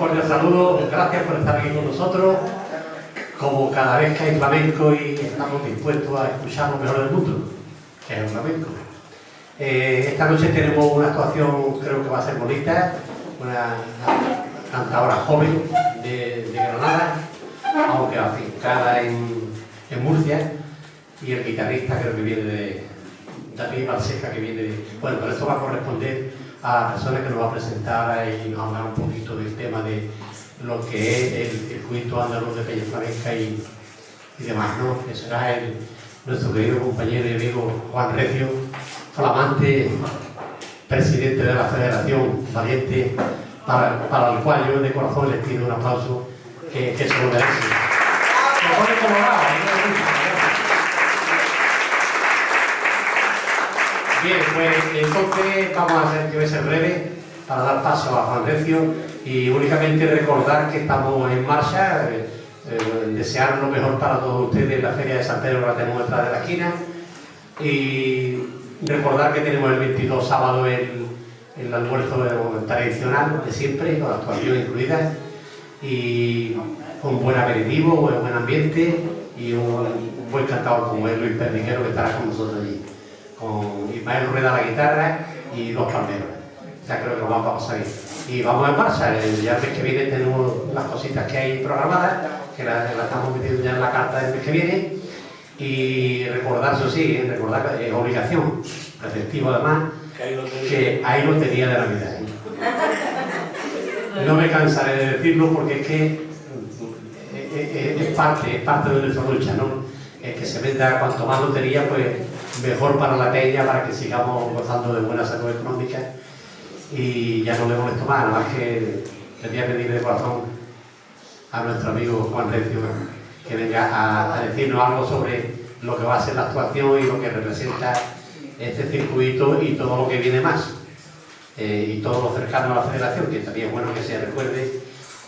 cordial saludo, gracias por estar aquí con nosotros. Como cada vez que hay flamenco y estamos dispuestos a escuchar lo mejor del mundo, que es el flamenco. Eh, esta noche tenemos una actuación, creo que va a ser bonita, una cantadora joven de, Granada, aunque afincada en, en Murcia, y el guitarrista creo que viene de, David Balseca, que viene de... Bueno, pero esto va a corresponder a la persona que nos va a presentar y nos hablar un poquito del tema de lo que es el circuito andaluz de Peña Flamenca y, y, demás, ¿no? Que será el, nuestro querido compañero y amigo Juan Recio, flamante presidente de la Federación Valiente, para, para el cual yo de corazón les pido un aplauso que, que se lo merece. Bien, pues entonces vamos a hacer, a ser breve para dar paso a Juan y únicamente recordar que estamos en marcha, eh, eh, desear lo mejor para todos ustedes la Feria de San Pedro la tenemos detrás de la esquina y recordar que tenemos el 22 sábado el, el almuerzo tradicional de siempre, con la actuación incluida y un buen aperitivo, un buen ambiente y un, buen cantador como es Luis Perniquero que estará con nosotros allí Ismael Rueda la guitarra y dos palmeros. Ya creo que lo vamos a pasar bien. Y vamos en marcha, ya el mes que viene tenemos las cositas que hay programadas, que las, estamos metiendo ya en la carta del mes que viene. Y recordar, eso sí, ¿eh? recordar que es obligación, efectivo además, que hay lotería de Navidad. ¿eh? No me cansaré de decirlo porque es que eh, es, parte, es parte de nuestra lucha, ¿no? Es que se venda cuanto más lotería, pues mejor para la peña, para que sigamos gozando de buena salud económica. Y ya no le molesto más, nada más que quería pedirle de corazón a nuestro amigo Juan Recio que venga a, decirnos algo sobre lo que va a ser la actuación y lo que representa este circuito y todo lo que viene más. Eh, y todo lo cercano a la federación, que también es bueno que se recuerde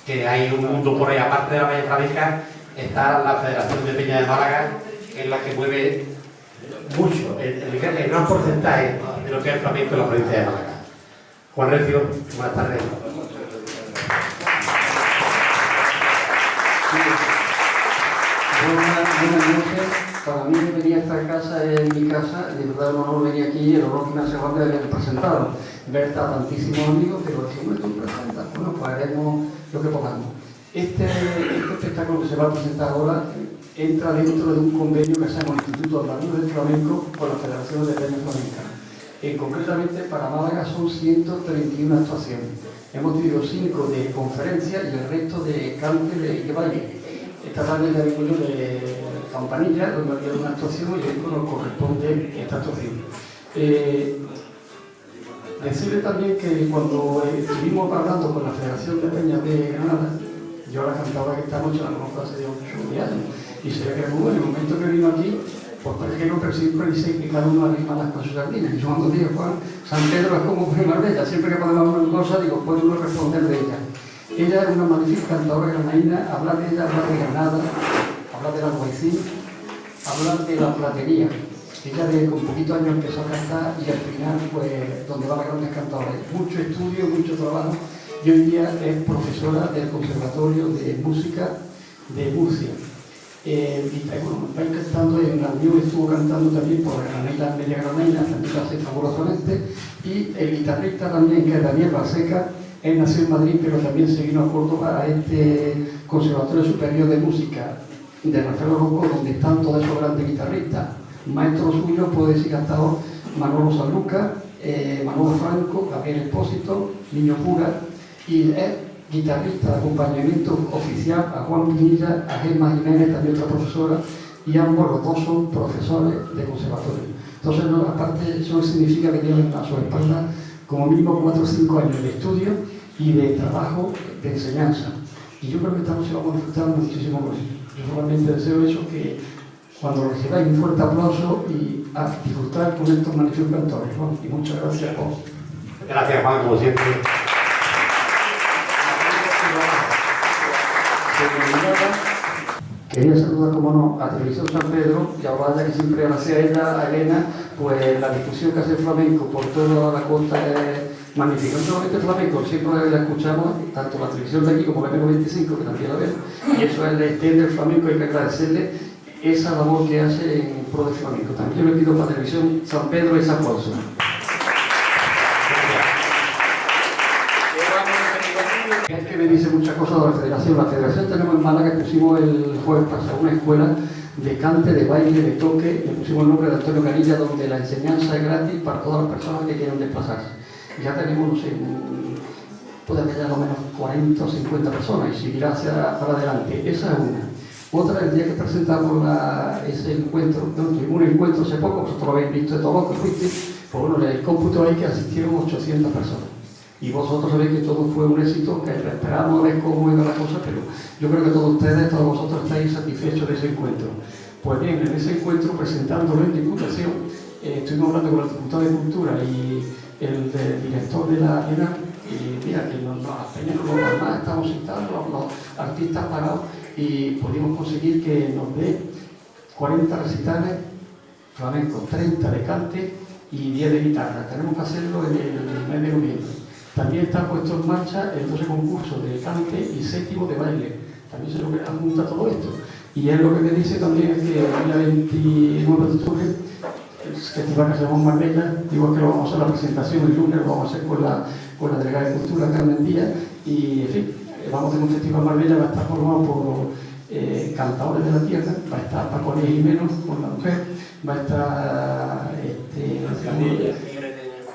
que hay un mundo por ahí, aparte de la Peña Flamenca, está la Federación de Peña de Málaga, en la que mueve mucho, el, el, gran porcentaje de lo que es el flamenco en la provincia de Málaga. Juan Recio, buenas tardes. Buenas, noches. Para mí venir a esta casa es mi casa, de verdad un honor venir aquí, el honor que me hace de haber presentado. Ver a tantísimos amigos, pero si no estoy presentando, bueno, pues haremos lo que podamos. Este, este espectáculo que se va a presentar ahora entra dentro de un convenio que hacemos el Instituto Andaluz del Flamenco con la Federación de Peñas Flamencas. Eh, concretamente para Málaga son 131 actuaciones. Hemos tenido 5 de conferencia y el resto de cante y de baile. Esta tarde ya vengo de Campanilla, donde había una actuación y hoy nos corresponde esta actuación. Eh, decirle también que cuando estuvimos hablando con la Federación de Peñas de Granada, yo la cantaba que esta noche la conozco hace 8 años, y se ve que en el momento que vino aquí, pues parece que no, siempre dice que cada uno arrima las cosas sardinas. Y yo cuando digo, Juan, San Pedro es como de Marbella, siempre que podemos una cosa, digo, puede uno responder de ella. Ella es una magnífica cantadora granaína, habla de ella, habla de Granada, habla de la poesía, habla de la platería. Ella de con poquito años empezó a cantar y al final, pues, donde va la grandes cantadores. Mucho estudio, mucho trabajo y hoy día es profesora del Conservatorio de Música de Murcia. Eh, bueno, cantando en la unión estuvo cantando también por Granada Media Granada, también lo hace fabulosamente, y el guitarrista también, que es Daniel Baseca, él nació en Madrid, pero también se vino a Córdoba a este Conservatorio Superior de Música de Rafael Rocco, donde están todos esos grandes guitarristas. Maestros suyos, puede decir cantado Manolo Sanluca, eh, Manolo Franco, Gabriel Espósito, Niño Pura, y es guitarrista de acompañamiento oficial a Juan Pinilla, a Gemma Jiménez, también otra profesora, y ambos los dos son profesores de conservatorio. Entonces, aparte, eso significa que tienen a su espalda como mínimo 4 o 5 años de estudio y de trabajo de enseñanza. Y yo creo que esta noche vamos a disfrutar muchísimo con eso. Yo solamente deseo eso, que cuando recibáis un fuerte aplauso y a disfrutar con estos magníficos cantores. y muchas gracias a vos. Gracias Juan, como siempre. Quería saludar, como no, a Televisión San Pedro y a Obada, que siempre gracias a ella, a Elena, pues la difusión que hace el flamenco por toda la costa magnífica. No solamente flamenco, siempre la escuchamos, tanto la televisión de aquí como la 25 que también la vemos, y eso es el extender del flamenco, hay que agradecerle esa labor que hace en pro del flamenco. También yo le pido para televisión San Pedro ese aplauso. Es que me dice muchas cosas de la federación. La federación tenemos en Málaga, pusimos el jueves pasado una escuela de cante, de baile, de toque, le pusimos el nombre de Antonio Canilla, donde la enseñanza es gratis para todas las personas que quieran desplazarse. Ya tenemos, no sé, puede haber ya lo menos 40 o 50 personas y seguirá hacia para adelante. Esa es una. Otra, el día que presentamos ese encuentro, no, tuvimos un encuentro hace poco, vosotros lo habéis visto de todos los que fuiste, pues bueno, en el cómputo hay que asistieron 800 personas. Y vosotros sabéis que todo fue un éxito, que esperamos a ver cómo iba la cosa, pero yo creo que todos ustedes, todos vosotros estáis satisfechos de ese encuentro. Pues bien, en ese encuentro, presentándolo en Diputación, eh, estuvimos hablando con el diputado de Cultura y el, director de la ENA, y mira, que nos, las peñas como más estamos sentados, los artistas parados, y pudimos conseguir que nos dé 40 recitales flamencos, 30 de cante y 10 de guitarra. Tenemos que hacerlo en el mes de noviembre. También está puesto en marcha el 12 concurso de cante y séptimo de baile. También se lo junta todo esto. Y es lo que me dice también que el día 29 de octubre, el festival que se llama Marbella, digo que lo vamos a hacer la presentación el lunes, lo vamos a hacer con la, con la delegada de Cultura Carmen Díaz y en fin, vamos a un festival Marbella, va a estar formado por eh, cantadores de la tierra, va a estar Paco Jiménez con la mujer, va a estar este,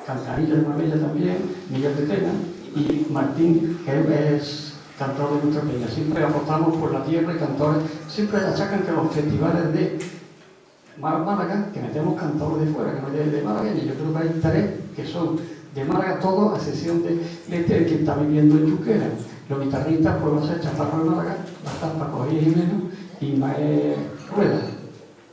Cantarilla de Marbella también, Miguel de Tena y Martín, que es cantor de nuestra peña. Siempre apostamos por la tierra y cantores, siempre achacan que los festivales de Málaga, que metemos cantores de fuera, que no de, de Málaga, y yo creo que hay tres que son de Málaga, todos, a excepción de, este, que está viviendo en Chuquera. Los guitarristas a ser Chaparro de Málaga, estar Paco Jiménez y Mae Rueda.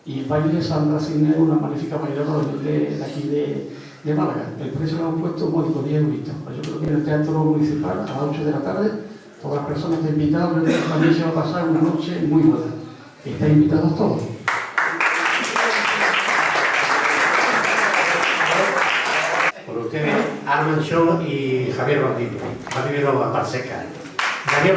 Y baile Sandra Cine, una magnífica bailadora de, de, aquí de, de, Málaga. El precio lo hemos puesto módico, 10 euros. Pues yo creo que en el Teatro Municipal, a las 8 de la tarde, todas las personas están invitadas, también se va a pasar una noche muy buena. Están invitados todos. Por ustedes, Armand Shaw y Javier Bardino. Javier Barseca. Javier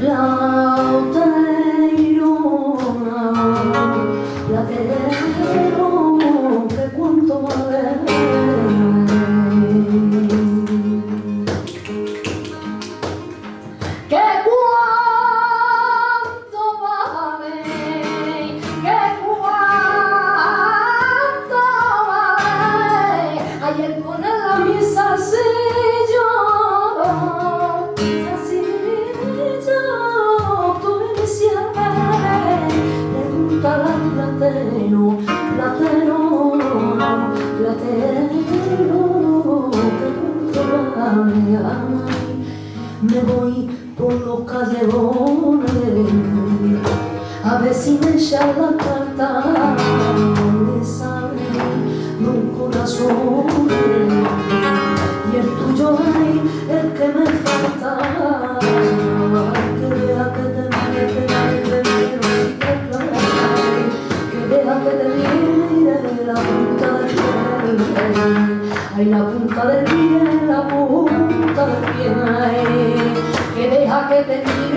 love. me voy por los callejones. A ver si me echan la carta. Hallelujah.